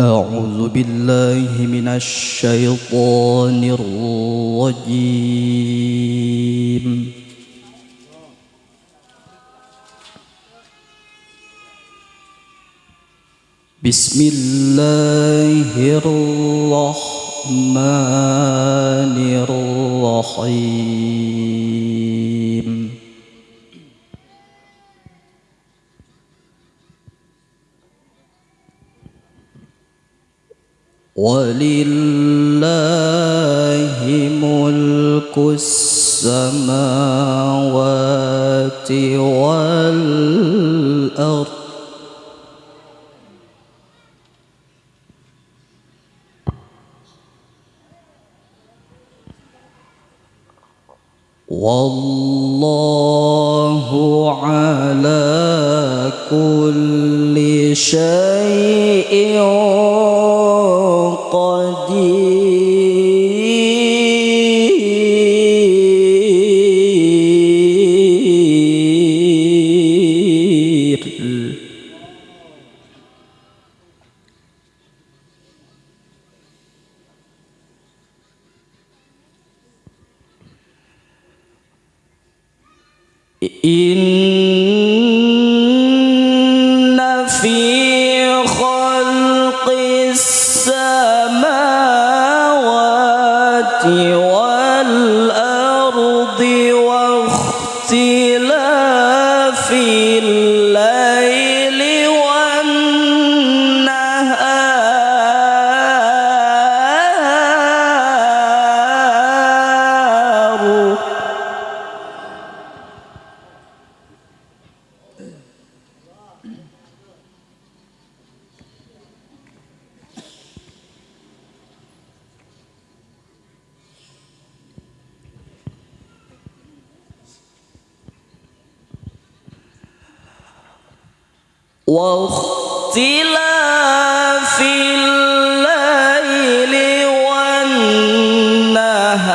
أعوذ بالله من الشيطان الرجيم. بسم الله الرحمن الرحيم. ولله ملك السماوات والأرض. والله على كل شيء قدير إن السماوات واختلاف الليل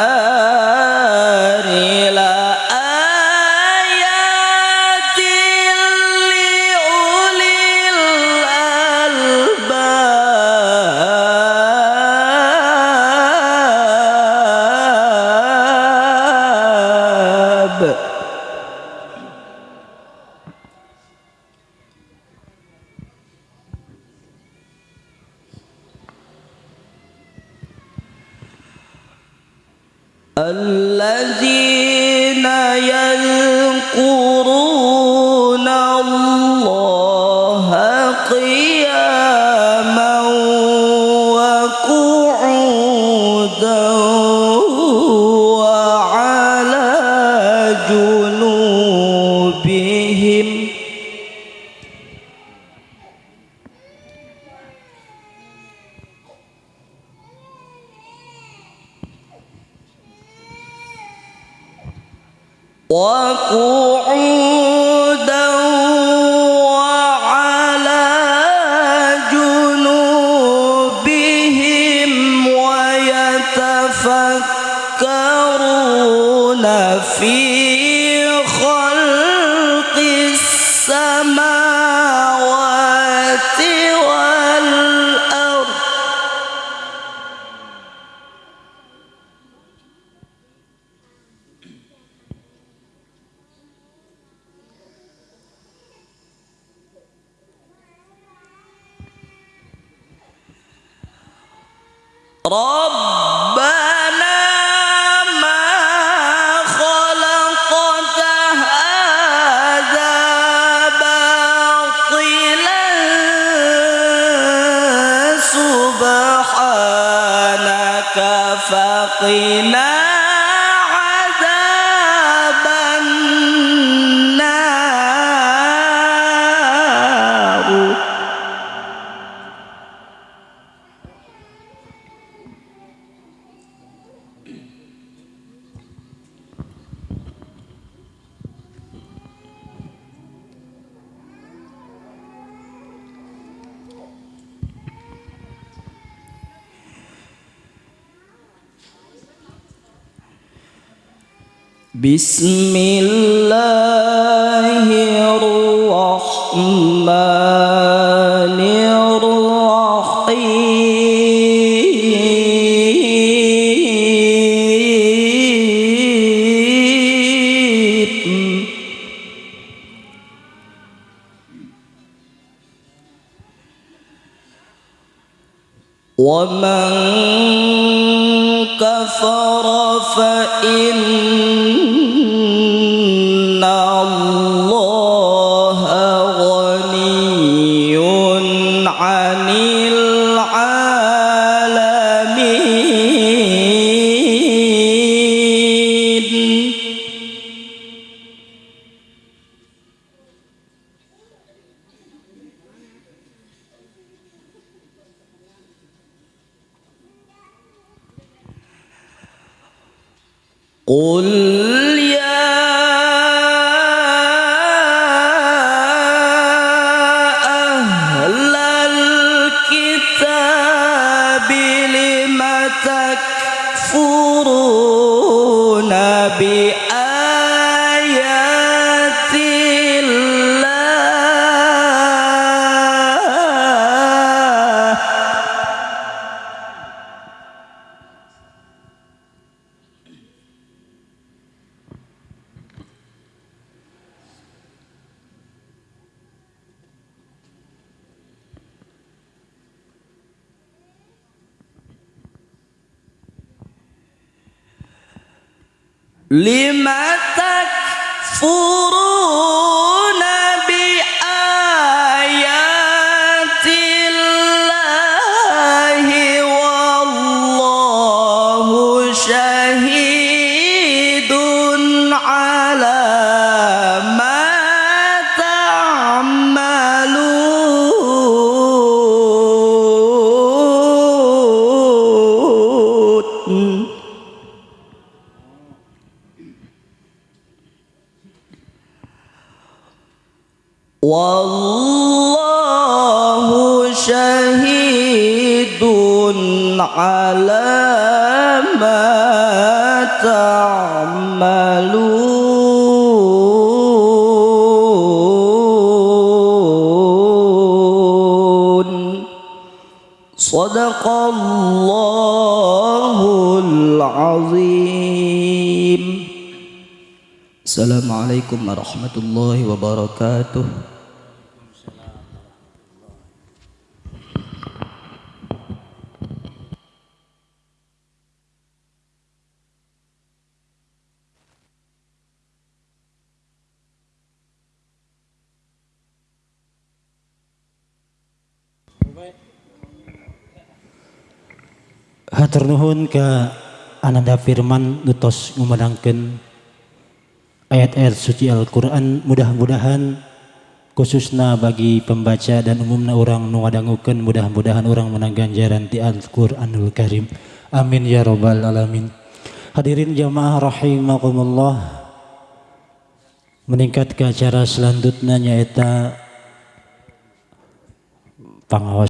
والنهار لآيات لأولي الألباب يذكرون الله قياما وقعودا وعلى جنوبهم وقعودا وعلى جنوبهم ويتفكرون في خلق السماوات ربنا ما خلقت هذا باطلا سبحانك فقنا بسم الله الرحمن الرحيم. ومن كفر فإن قل لم تكفرون والله شهيد على ما تعملون. صدق الله العظيم. السلام عليكم ورحمة الله وبركاته. Hatur nuhun ke Ananda Firman nutos ngumandangkeun ayat-ayat suci Al-Qur'an mudah-mudahan khususna bagi pembaca dan umumna orang nu ngadangukeun mudah-mudahan orang menang ganjaran ti Al-Qur'anul Karim. Amin ya rabbal alamin. Hadirin jamaah rahimakumullah. Meningkat ke acara selanjutnya nyaeta pangawas